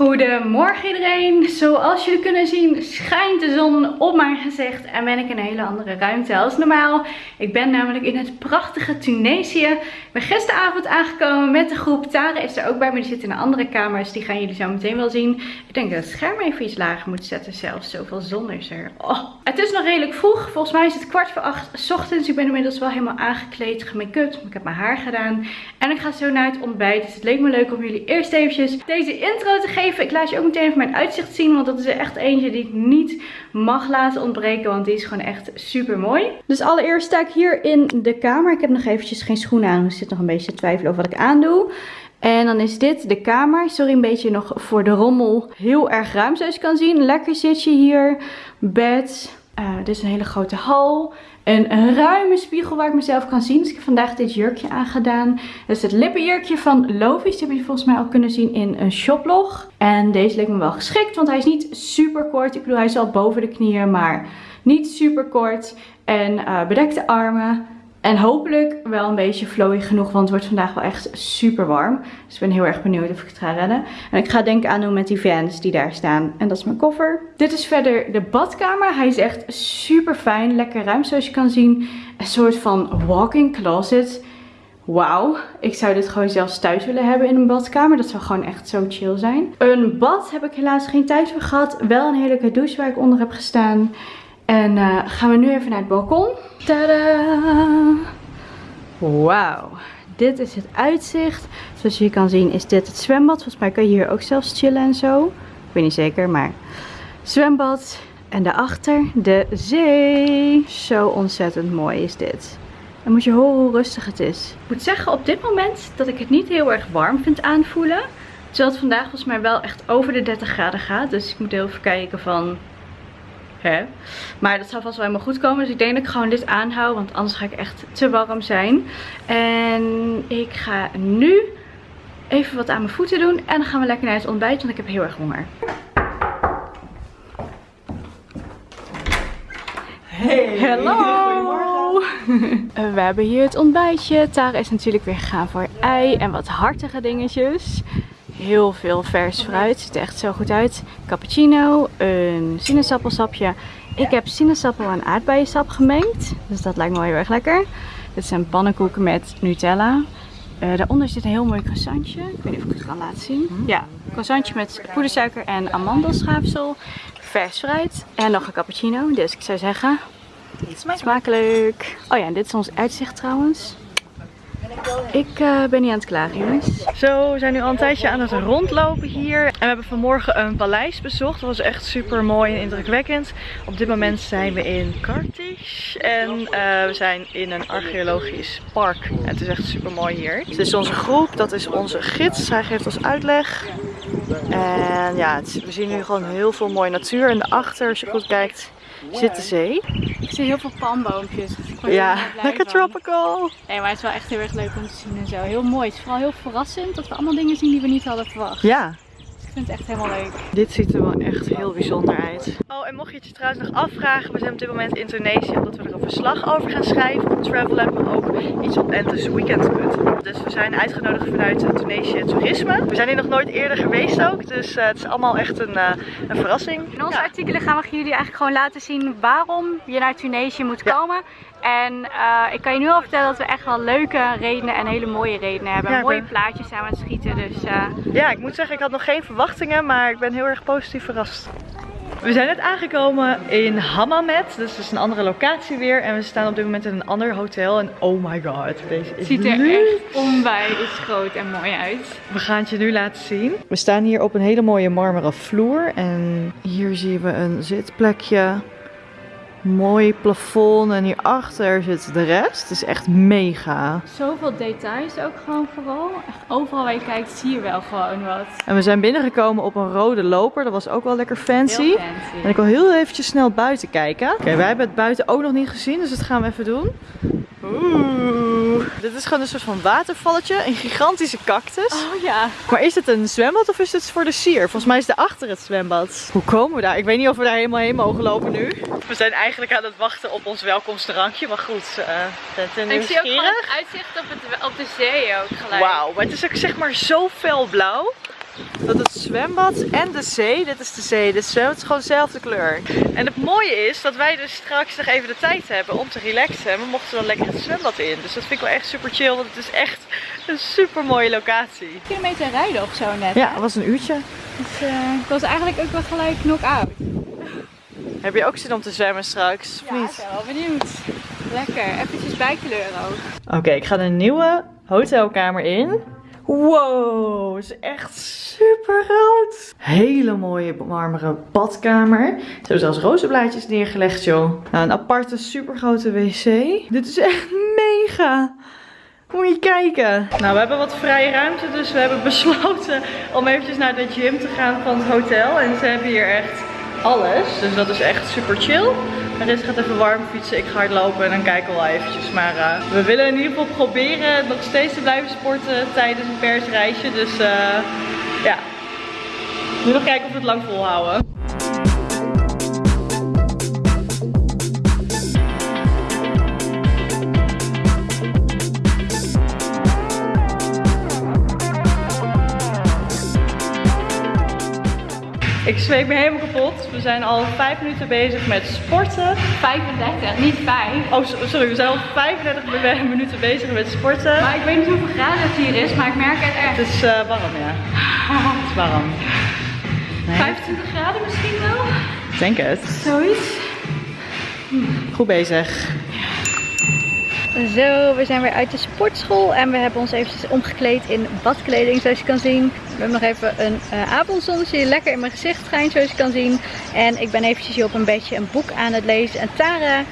Goedemorgen iedereen. Zoals jullie kunnen zien schijnt de zon op mijn gezicht en ben ik in een hele andere ruimte als normaal. Ik ben namelijk in het prachtige Tunesië. Ik ben gisteravond aangekomen met de groep. Tara is er ook bij, maar die zit in een andere kamer, die gaan jullie zo meteen wel zien. Ik denk dat het scherm even iets lager moet zetten zelfs. Zoveel zon is er. Oh. Het is nog redelijk vroeg. Volgens mij is het kwart voor acht ochtends. Ik ben inmiddels wel helemaal aangekleed, gemake-up. Ik heb mijn haar gedaan. En ik ga zo naar het ontbijt. Dus het leek me leuk om jullie eerst eventjes deze intro te geven ik laat je ook meteen even mijn uitzicht zien. Want dat is echt eentje die ik niet mag laten ontbreken. Want die is gewoon echt super mooi. Dus allereerst sta ik hier in de kamer. Ik heb nog eventjes geen schoenen aan. Dus ik zit nog een beetje te twijfelen over wat ik aandoe. En dan is dit de kamer. Sorry een beetje nog voor de rommel. Heel erg ruim zoals je kan zien. Lekker zitje hier. Bed. Uh, dit is een hele grote hal. En een ruime spiegel waar ik mezelf kan zien. Dus ik heb vandaag dit jurkje aangedaan. Dat is het lippenjurkje van Lovies. Die heb je volgens mij al kunnen zien in een shoplog. En deze leek me wel geschikt. Want hij is niet super kort. Ik bedoel hij is al boven de knieën. Maar niet super kort. En uh, bedekte armen. En hopelijk wel een beetje flowy genoeg, want het wordt vandaag wel echt super warm. Dus ik ben heel erg benieuwd of ik het ga redden. En ik ga denk aan doen met die vans die daar staan. En dat is mijn koffer. Dit is verder de badkamer. Hij is echt super fijn, lekker ruim zoals je kan zien. Een soort van walk-in closet. Wauw, ik zou dit gewoon zelfs thuis willen hebben in een badkamer. Dat zou gewoon echt zo chill zijn. Een bad heb ik helaas geen tijd voor gehad. Wel een heerlijke douche waar ik onder heb gestaan. En uh, gaan we nu even naar het balkon. Tada! Wauw. Dit is het uitzicht. Zoals je kan zien is dit het zwembad. Volgens mij kan je hier ook zelfs chillen en zo. Ik weet niet zeker, maar zwembad. En daarachter de zee. Zo ontzettend mooi is dit. En moet je horen hoe rustig het is. Ik moet zeggen op dit moment dat ik het niet heel erg warm vind aanvoelen. Terwijl het vandaag volgens mij wel echt over de 30 graden gaat. Dus ik moet heel even kijken van Maar dat zal vast wel helemaal goed komen. Dus ik denk dat ik gewoon dit aanhoud. Want anders ga ik echt te warm zijn. En ik ga nu even wat aan mijn voeten doen. En dan gaan we lekker naar het ontbijt. Want ik heb heel erg honger. Hey, Hallo! we hebben hier het ontbijtje. Tara is natuurlijk weer gegaan voor ei en wat hartige dingetjes heel veel vers fruit. Ziet er echt zo goed uit. Cappuccino, een sinaasappelsapje. Ik heb sinaasappel en aardbeiensap gemengd. Dus dat lijkt me wel heel erg lekker. Dit zijn pannenkoeken met Nutella. Uh, daaronder zit een heel mooi croissantje. Ik weet niet of ik het kan laten zien. Mm. Ja, croissantje met poedersuiker en amandelschaafsel. Vers fruit. En nog een cappuccino. Dus ik zou zeggen, smakelijk. Oh ja, en dit is ons uitzicht trouwens. Ik uh, ben niet aan het klagen jongens. Zo, we zijn nu al een tijdje aan het rondlopen hier. En we hebben vanmorgen een paleis bezocht. Dat was echt super mooi en indrukwekkend. Op dit moment zijn we in Kartisch. En uh, we zijn in een archeologisch park. En het is echt super mooi hier. Dit is onze groep, dat is onze gids. Hij geeft ons uitleg. En ja, we zien nu gewoon heel veel mooie natuur. En daarachter, als je goed kijkt, zit de zee. Ik zie heel veel palmboompjes. Dus ja, lekker tropical. Nee, maar het is wel echt heel erg leuk om te zien en zo. Heel mooi. Het is vooral heel verrassend dat we allemaal dingen zien die we niet hadden verwacht. Ja, ik vind het echt helemaal leuk. Dit ziet er wel echt heel bijzonder uit. Oh, en mocht je het je trouwens nog afvragen, we zijn op dit moment in Tunesië omdat we er een verslag over gaan schrijven op Travel Lab, maar ook iets op Entes Weekend Cut. Dus we zijn uitgenodigd vanuit Tunesië Toerisme. We zijn hier nog nooit eerder geweest ook, dus uh, het is allemaal echt een, uh, een verrassing. In onze artikelen gaan we jullie eigenlijk gewoon laten zien waarom je naar Tunesië moet komen. En uh, ik kan je nu al vertellen dat we echt wel leuke redenen en hele mooie redenen hebben. Ja, mooie plaatjes zijn we aan het schieten. Dus, uh... Ja, ik moet zeggen, ik had nog geen verwachtingen, maar ik ben heel erg positief verrast. We zijn net aangekomen in Hammamet, dus dat is een andere locatie weer. En we staan op dit moment in een ander hotel. En oh my god, deze is Ziet er echt onwijs groot en mooi uit. We gaan het je nu laten zien. We staan hier op een hele mooie marmeren vloer. En hier zien we een zitplekje mooi plafond en hierachter zit de rest. Het is echt mega. Zoveel details ook gewoon vooral. Echt overal waar je kijkt zie je wel gewoon wat. En we zijn binnengekomen op een rode loper. Dat was ook wel lekker fancy. Heel fancy. En ik wil heel eventjes snel buiten kijken. Oké, wij hebben het buiten ook nog niet gezien, dus dat gaan we even doen. Oeh. Dit is gewoon een soort van watervalletje. Een gigantische cactus. Oh ja. Maar is het een zwembad of is het voor de sier? Volgens mij is het achter het zwembad. Hoe komen we daar? Ik weet niet of we daar helemaal heen mogen lopen nu. We zijn eigenlijk aan het wachten op ons welkomstdrankje. Maar goed, uh, Ik zie ook het uitzicht op, het, op de zee ook gelijk. Wauw, maar het is ook zeg maar zo fel blauw. Dat het zwembad en de zee, dit is de zee, de zwembad is gewoon dezelfde kleur. En het mooie is dat wij dus straks nog even de tijd hebben om te relaxen. En we mochten dan lekker het zwembad in. Dus dat vind ik wel echt super chill, want het is echt een super mooie locatie. Kilometer rijden of zo net. Ja, het was een uurtje. Dus uh, ik was eigenlijk ook wel gelijk knock-out. Heb je ook zin om te zwemmen straks? Ja, ik ben wel benieuwd. Lekker, eventjes bijkleuren ook. Oké, ik ga een nieuwe hotelkamer in. Wow, is echt super groot. Hele mooie marmeren badkamer. Ze hebben zelfs rozenblaadjes neergelegd, joh. Nou, een aparte super grote wc. Dit is echt mega. Moet je kijken. Nou, we hebben wat vrije ruimte, dus we hebben besloten om eventjes naar de gym te gaan van het hotel. En ze hebben hier echt alles. Dus dat is echt super chill. Marissa gaat even warm fietsen, ik ga hardlopen en dan kijken we wel eventjes. Maar uh, we willen in ieder geval proberen nog steeds te blijven sporten tijdens een persreisje. Dus uh, ja, nu nog kijken of we het lang volhouden. Ik zweep me helemaal kapot. We zijn al 5 minuten bezig met sporten. 35, niet 5. Oh, sorry. We zijn al 35 minuten bezig met sporten. Maar ik weet niet hoeveel graden het hier is, maar ik merk het echt. Het is uh, warm, ja. het is warm. Nee. 25 graden misschien wel? Ik denk het. Zoiets. Goed bezig. Zo, we zijn weer uit de sportschool en we hebben ons eventjes omgekleed in badkleding zoals je kan zien. We hebben nog even een uh, avondzonnetje die lekker in mijn gezicht schijnt zoals je kan zien. En ik ben eventjes hier op een bedje een boek aan het lezen. En Tara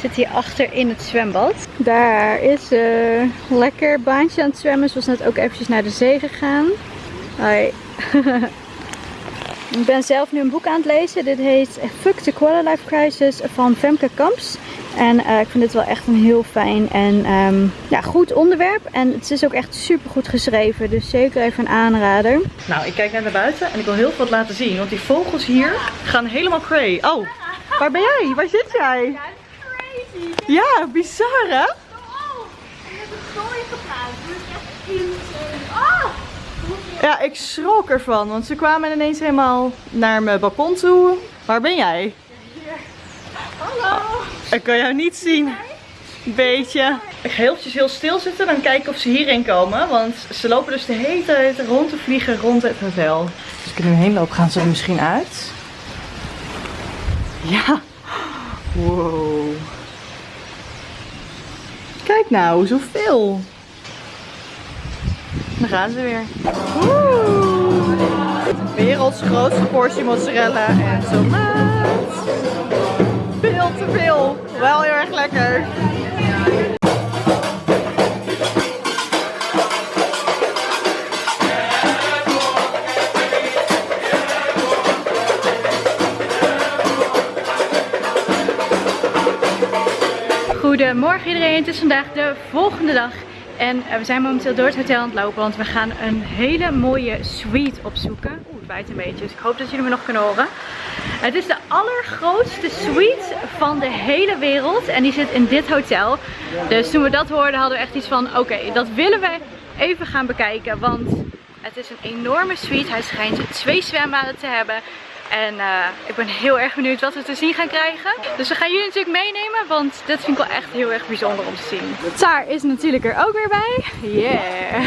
zit hier achter in het zwembad. Daar is ze lekker baantje aan het zwemmen. Ze was net ook eventjes naar de zee gegaan. Hoi. ik ben zelf nu een boek aan het lezen. Dit heet Fuck the Quarter Life Crisis van Femke Kamps. En uh, ik vind dit wel echt een heel fijn en um, ja, goed onderwerp. En het is ook echt super goed geschreven. Dus zeker even een aanrader. Nou, ik kijk net naar buiten en ik wil heel veel laten zien. Want die vogels hier gaan helemaal crazy. Oh, waar ben jij? Waar zit jij? Ja, crazy. Ja, bizar hè? Oh, je hebt het zooi gepraat. Dit is echt insane. Oh! Ja, ik schrok ervan. Want ze kwamen ineens helemaal naar mijn balkon toe. Waar ben jij? Hallo. Ik kan jou niet zien. Beetje. Ik ga eventjes heel stil zitten. Dan kijken of ze hierheen komen. Want ze lopen dus de hele tijd rond te vliegen rond het hotel. Als ik er nu heen loop, gaan ze er misschien uit. Ja. Wow. Kijk nou, zoveel. Dan gaan ze weer. Woe. Werelds grootste portie mozzarella en tomaat. Veel te veel. Wel heel erg lekker. Goedemorgen iedereen, het is vandaag de volgende dag en we zijn momenteel door het hotel aan het lopen, want we gaan een hele mooie suite opzoeken. Oeh, het waait een beetje, dus ik hoop dat jullie me nog kunnen horen. Het is de allergrootste suite van de hele wereld en die zit in dit hotel. Dus toen we dat hoorden hadden we echt iets van, oké, dat willen we even gaan bekijken, want het is een enorme suite. Hij schijnt twee zwembaden te hebben. En uh, ik ben heel erg benieuwd wat we te zien gaan krijgen. Dus we gaan jullie natuurlijk meenemen, want dit vind ik wel echt heel erg bijzonder om te zien. Taar is natuurlijk er ook weer bij. Yeah!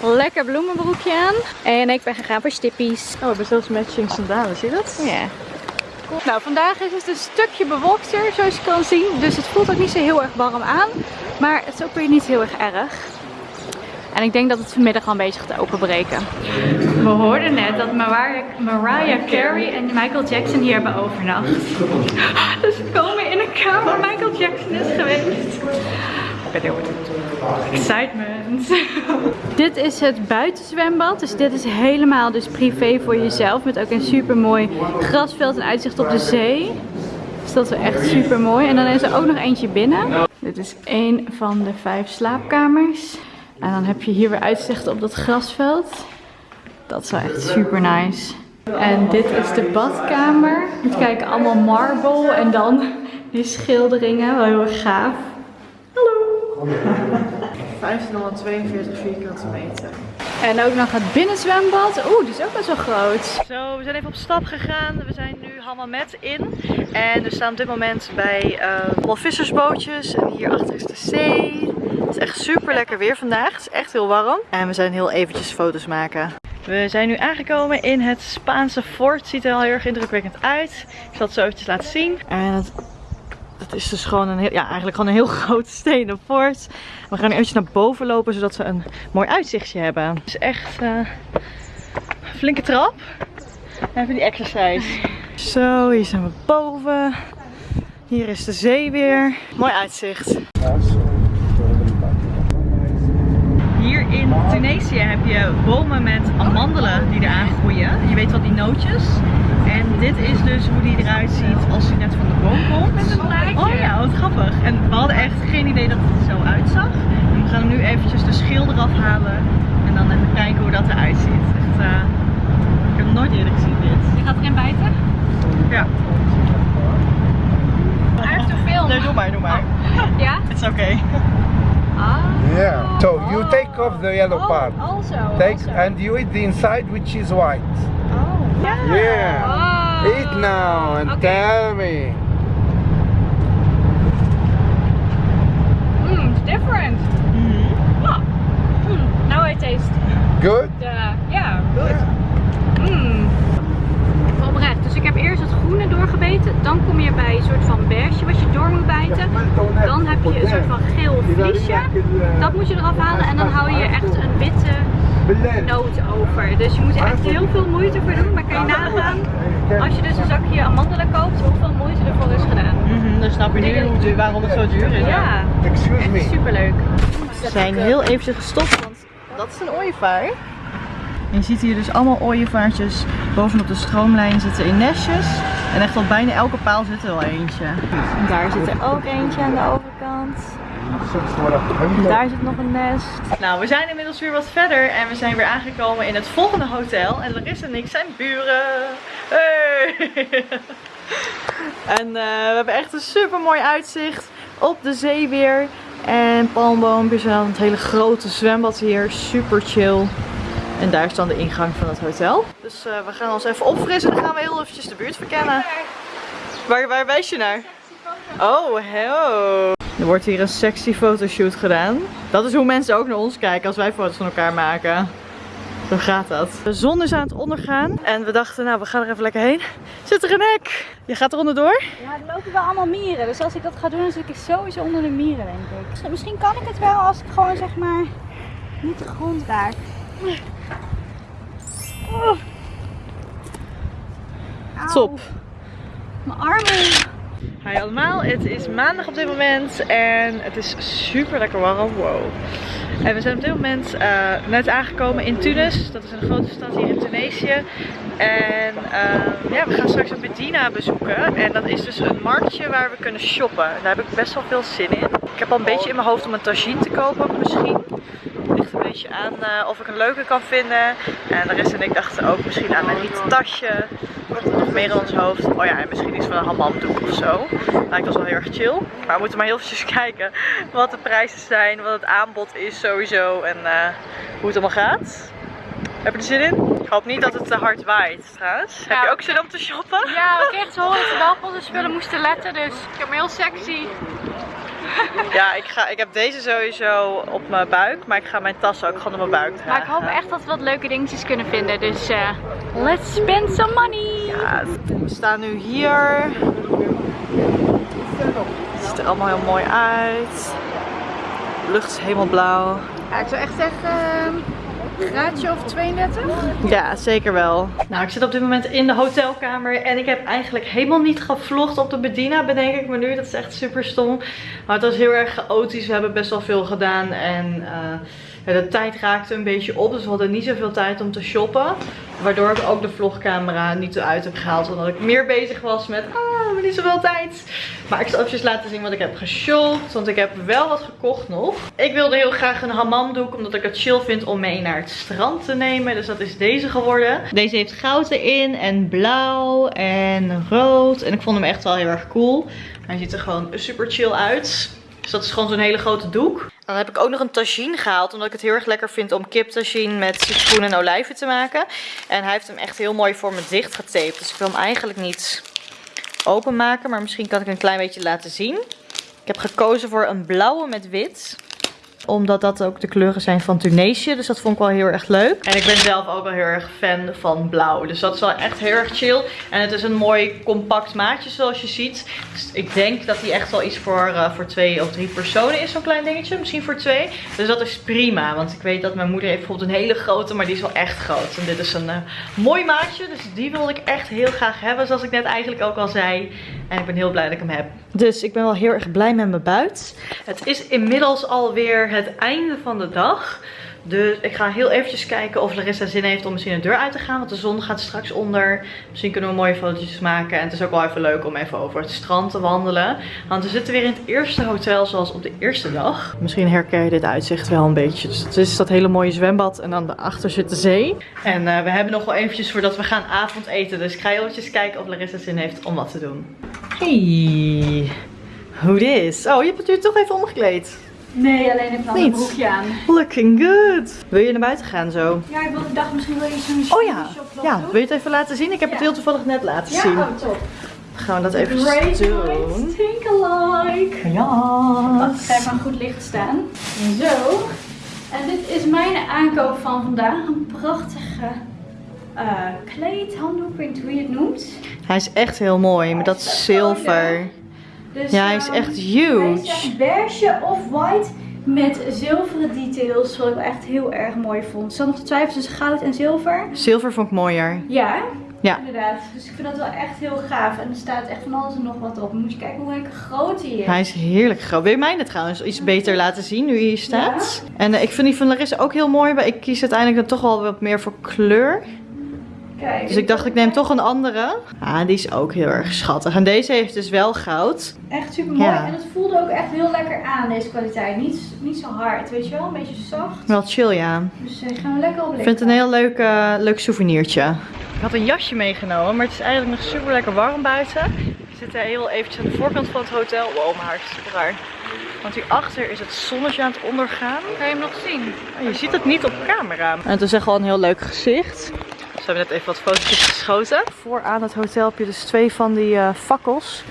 Lekker bloemenbroekje aan. En ik ben gegaan voor stippies. Oh, we hebben zelfs matching sandalen, zie je dat? Ja. Yeah. Nou, vandaag is het een stukje bewolkter, zoals je kan zien. Dus het voelt ook niet zo heel erg warm aan. Maar het is ook weer niet heel erg erg. En ik denk dat het vanmiddag al een beetje gaat openbreken. We hoorden net dat Mariah, Mariah Carey en Michael Jackson hier hebben overnacht. Dus we komen in een kamer waar Michael Jackson is geweest. Excitement. dit is het buitenzwembad. Dus dit is helemaal dus privé voor jezelf. Met ook een super mooi grasveld en uitzicht op de zee. Dus dat is echt super mooi. En dan is er ook nog eentje binnen. Dit is één van de vijf slaapkamers. En dan heb je hier weer uitzicht op dat grasveld. Dat is wel echt super nice. En dit is de badkamer. Moet kijken, allemaal marble en dan die schilderingen. Wel heel erg gaaf. Hallo! 1542 vierkante meter. En ook nog het binnenzwembad. Oeh, die is ook best wel groot. Zo, we zijn even op stap gegaan. We zijn nu Hammamet in. En we staan op dit moment bij uh, vissersbootjes. En hier achter is de zee. Het is echt super lekker weer vandaag. Het is echt heel warm. En we zijn heel eventjes foto's maken. We zijn nu aangekomen in het Spaanse fort. Ziet er al heel erg indrukwekkend uit. Ik zal het zo eventjes laten zien. En het, het is dus gewoon een heel, ja, eigenlijk gewoon een heel groot stenen fort. We gaan nu eventjes naar boven lopen, zodat we een mooi uitzichtje hebben. Het is echt uh, een flinke trap. Even die exercise. Zo, hier zijn we boven. Hier is de zee weer. Mooi uitzicht. Hier in Tunesië heb je bomen met amandelen die eraan groeien. Je weet wel die nootjes. En dit is dus hoe die eruit ziet als hij net van de boom komt. Met een plaatje. Oh ja, wat grappig. En we hadden echt geen idee dat het er zo uitzag. En we gaan nu eventjes de schil eraf halen. En dan even kijken hoe dat eruit ziet. Echt, uh, ik heb het nooit eerder gezien dit. Je gaat erin bijten? Ja. I have to film. Nee, doe maar, doe maar. Ja? It's okay. Ah. Yeah. So you take off the yellow Oh, part. Also. Take also. and you eat the inside which is white. Oh. Yeah. Oh. Eat now and Okay. tell me. Mm, it's different. Oh. Mm, now I taste Good? the, yeah, good. Mm. Oprecht. Dus ik heb eerst het groene doorgebeten. Dan kom je bij een soort van beige wat je door moet bijten. Dan heb je een soort van geel vliesje. Dat moet je eraf halen en dan hou je echt een witte noot over. Dus je moet er echt heel veel moeite voor doen. Maar kan je nagaan, als je dus een zakje amandelen koopt, hoeveel moeite ervoor is gedaan. Mhm, dan snap je nu waarom het zo duur is. Ja, echt me. superleuk. We zijn heel eventjes gestopt, want dat is een ooievaar. En je ziet hier dus allemaal ooievaartjes bovenop de stroomlijn zitten in nestjes. En echt op bijna elke paal zit er wel eentje. En daar zit er ook eentje aan de overkant. Daar zit nog een nest. Nou, we zijn inmiddels weer wat verder en we zijn weer aangekomen in het volgende hotel. En Larissa en ik zijn buren. Hey! en eh, we hebben echt een super mooi uitzicht op de zee weer. En palmboompjes en het hele grote zwembad hier. Super chill. En daar is dan de ingang van het hotel. Dus eh, we gaan ons even opfrissen en dan gaan we heel eventjes de buurt verkennen. Waar, waar wijs je naar? Oh, hello. Er wordt hier een sexy fotoshoot gedaan. Dat is hoe mensen ook naar ons kijken als wij foto's van elkaar maken. Zo gaat dat. De zon is aan het ondergaan. En we dachten, nou, we gaan er even lekker heen. Zit er een hek? Je gaat er onderdoor? Ja, er lopen wel allemaal mieren. Dus als ik dat ga doen, dan zit ik sowieso onder de mieren, denk ik. Misschien- Misschien kan ik het wel als ik gewoon zeg maar niet de grond raak. Oh. Top. Mijn armen. Hi allemaal, het is maandag op dit moment en het is super lekker warm. Wow. En we zijn op dit moment eh, net aangekomen in Tunis. Dat is een grote stad hier in Tunesië. En eh, ja, we gaan straks een Medina bezoeken. En dat is dus een marktje waar we kunnen shoppen. Daar heb ik best wel veel zin in. Ik heb al een beetje in mijn hoofd om een tagine te kopen misschien. Ligt een beetje aan eh, of ik een leuke kan vinden. En de rest en ik dachten ook misschien aan een rieten tasje. Wat er nog meer in ons hoofd. Oh ja, en misschien iets van een hammamdoek of zo. Lijkt ons wel heel erg chill. Maar we moeten maar heel eventjes kijken wat de prijzen zijn, wat het aanbod is sowieso en eh, hoe het allemaal gaat. Heb je er zin in? Ik hoop niet dat het te hard waait trouwens. Heb je ook zin om te shoppen? Ja, we kregen te horen dat we wel op onze spullen moesten letten. Dus ik heb me heel sexy. Ja, ik, ga, ik heb deze sowieso op mijn buik, maar ik ga mijn tas ook gewoon op mijn buik dragen. Maar ik hoop echt dat we wat leuke dingetjes kunnen vinden. Dus eh, let's spend some money. Ja, we staan nu hier. Het ziet er allemaal heel mooi uit. De lucht is helemaal blauw. Ja, ik zou echt zeggen, een graadje of 32. Ja, zeker wel. Nou, ik zit op dit moment in de hotelkamer en ik heb eigenlijk helemaal niet gevlogd op de Bedina, bedenk ik me nu. Dat is echt super stom. Maar het was heel erg chaotisch. We hebben best wel veel gedaan en eh, ja, de tijd raakte een beetje op. Dus we hadden niet zoveel tijd om te shoppen. Waardoor ik ook de vlogcamera niet eruit heb gehaald. Omdat ik meer bezig was met, ah, hebben niet zoveel tijd. Maar ik zal even laten zien wat ik heb geshopt. Want ik heb wel wat gekocht nog. Ik wilde heel graag een hammamdoek. Omdat ik het chill vind om mee naar het strand te nemen. Dus dat is deze geworden. Deze heeft goud erin. En blauw. En rood. En ik vond hem echt wel heel erg cool. Hij ziet er gewoon super chill uit. Dus dat is gewoon zo'n hele grote doek. Dan heb ik ook nog een tagine gehaald. Omdat ik het heel erg lekker vind om kip tagine met citroen en olijven te maken. En hij heeft hem echt heel mooi voor me dicht getaped. Dus ik wil hem eigenlijk niet openmaken. Maar misschien kan ik een klein beetje laten zien. Ik heb gekozen voor een blauwe met wit omdat dat ook de kleuren zijn van Tunesië. Dus dat vond ik wel heel erg leuk. En ik ben zelf ook wel heel erg fan van blauw. Dus dat is wel echt heel erg chill. En het is een mooi compact maatje zoals je ziet. Dus ik denk dat hij echt wel iets voor, uh, voor twee of drie personen is. Zo'n klein dingetje. Misschien voor twee. Dus dat is prima. Want ik weet dat mijn moeder heeft bijvoorbeeld een hele grote. Maar die is wel echt groot. En dit is een uh, mooi maatje. Dus die wilde ik echt heel graag hebben. Zoals ik net eigenlijk ook al zei. En ik ben heel blij dat ik hem heb. Dus ik ben wel heel erg blij met mijn buit. Het is inmiddels alweer het einde van de dag. Dus ik ga heel eventjes kijken of Larissa zin heeft om misschien de deur uit te gaan. Want de zon gaat straks onder. Misschien kunnen we mooie fotootjes maken. En het is ook wel even leuk om even over het strand te wandelen. Want we zitten weer in het eerste hotel zoals op de eerste dag. Misschien herken je dit uitzicht wel een beetje. Dus het is dat hele mooie zwembad. En dan daarachter zit de zee. En uh, we hebben nog wel eventjes voordat we gaan avondeten. Dus ik ga heel eventjes kijken of Larissa zin heeft om wat te doen. Hey, hoe is? Oh, je hebt het nu toch even omgekleed. Nee, alleen even een broekje aan. Looking good. Wil je naar buiten gaan zo? Ja, ik dacht misschien wil je zo'n Oh ja, ja. Wil je het even laten zien? Ik heb Ja. het heel toevallig net laten Ja, zien. oh top. Dan gaan we dat even Great doen. think alike. Ja. Wacht, ik ga even aan goed licht staan. Zo. En dit is mijn aankoop van vandaag. Een prachtige eh kleed, handdoek, ik weet niet hoe je het noemt. Hij is echt heel mooi met dat is zilver. Dus, Ja, hij is echt Hij is huge. echt beige of white met zilveren details. Wat ik echt heel erg mooi vond. Er zat nog te twijfelen tussen goud en zilver. Zilver vond ik mooier. Ja, Ja. inderdaad. Dus ik vind dat wel echt heel gaaf. En er staat echt van alles en nog wat op. Moet je kijken hoe lekker groot hij is. Hij is heerlijk groot. Wil je mij dit trouwens iets beter laten zien nu hij hier staat? En eh, ik vind die van Larissa ook heel mooi. Maar ik kies uiteindelijk dan toch wel wat meer voor kleur. Kijk, Dus ik dacht ik neem toch een andere. Ah, die is ook heel erg schattig. En deze heeft dus wel goud. Echt super mooi. Ja. En het voelde ook echt heel lekker aan, deze kwaliteit. Niet, niet zo hard, weet je wel? Een beetje zacht. Wel chill ja. Dus eh, gaan we lekker op Ik vind het een heel leuk, eh, leuk souvenirtje. Ik had een jasje meegenomen, maar het is eigenlijk nog super lekker warm buiten. Ik zit heel eventjes aan de voorkant van het hotel. Wow, mijn haar is super raar. Want hierachter is het zonnetje aan het ondergaan. Kan je hem nog zien? Oh, je ziet het niet op camera. En het is echt wel een heel leuk gezicht. We hebben net even wat foto's geschoten. Vooraan het hotel heb je dus twee van die eh, fakkels.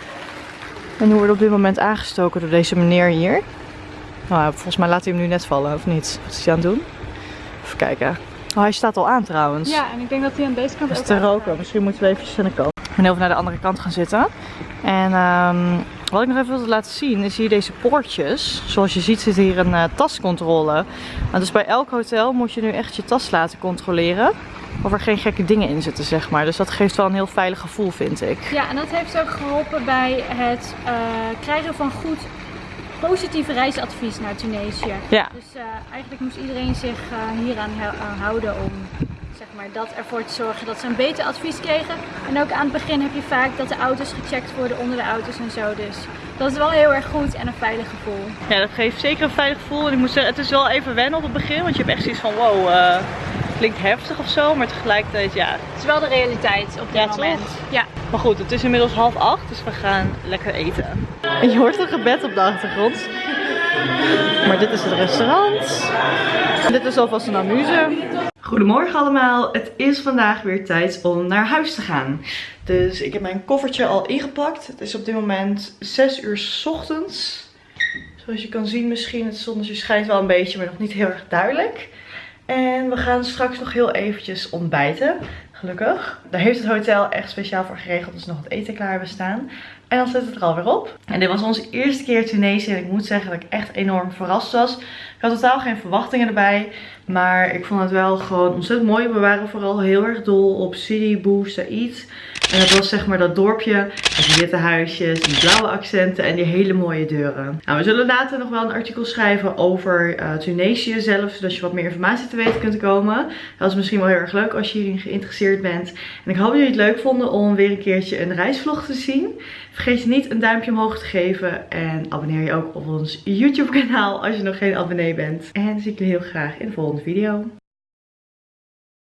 En die worden op dit moment aangestoken door deze meneer hier. Nou, volgens mij laat hij hem nu net vallen, of niet? Wat is hij aan het doen? Even kijken. Oh, hij staat al aan trouwens. Ja, en ik denk dat hij aan deze kant Dat is ook te roken. gaat. Misschien moeten we eventjes aan de kant. Ik ben even naar de andere kant gaan zitten. En ehm, wat ik nog even wilde laten zien is hier deze poortjes. Zoals je ziet zit hier een eh, tascontrole. Want dus bij elk hotel moet je nu echt je tas laten controleren. Of er geen gekke dingen in zitten, zeg maar. Dus dat geeft wel een heel veilig gevoel, vind ik. Ja, en dat heeft ook geholpen bij het eh, krijgen van goed positief reisadvies naar Tunesië. Ja. Dus eh, eigenlijk moest iedereen zich eh, hieraan hou- aan houden om zeg maar, dat ervoor te zorgen dat ze een beter advies kregen. En ook aan het begin heb je vaak dat de auto's gecheckt worden onder de auto's en zo. Dus dat is wel heel erg goed en een veilig gevoel. Ja, dat geeft zeker een veilig gevoel. En ik moet zeggen, het is wel even wennen op het begin. Want je hebt echt zoiets van, wow, klinkt heftig of zo. Maar tegelijkertijd, ja. Het is wel de realiteit op dit Ja, toch? moment. Ja. Maar goed, het is inmiddels half acht. Dus we gaan lekker eten. En je hoort een gebed op de achtergrond. Maar dit is het restaurant. En dit is alvast een amuse. Goedemorgen allemaal. Het is vandaag weer tijd om naar huis te gaan. Dus ik heb mijn koffertje al ingepakt. Het is op dit moment 6 uur 's ochtends. Zoals je kan zien misschien, het zonnetje schijnt wel een beetje, maar nog niet heel erg duidelijk. En we gaan straks nog heel eventjes ontbijten. Gelukkig. Daar heeft het hotel echt speciaal voor geregeld. Dus nog het eten klaar hebben staan. En dan zit het er alweer op. En dit was onze eerste keer Tunesië. En ik moet zeggen dat ik echt enorm verrast was. Ik had totaal geen verwachtingen erbij. Maar ik vond het wel gewoon ontzettend mooi. We waren vooral heel erg dol op Sidi Bou Said. En dat was zeg maar dat dorpje met die witte huisjes, die blauwe accenten en die hele mooie deuren. Nou, we zullen later nog wel een artikel schrijven over eh, Tunesië zelf, zodat je wat meer informatie te weten kunt komen. Dat is misschien wel heel erg leuk als je hierin geïnteresseerd bent. En ik hoop dat jullie het leuk vonden om weer een keertje een reisvlog te zien. Vergeet je niet een duimpje omhoog te geven en abonneer je ook op ons YouTube kanaal als je nog geen abonnee bent. En dan zie ik jullie heel graag in de volgende video.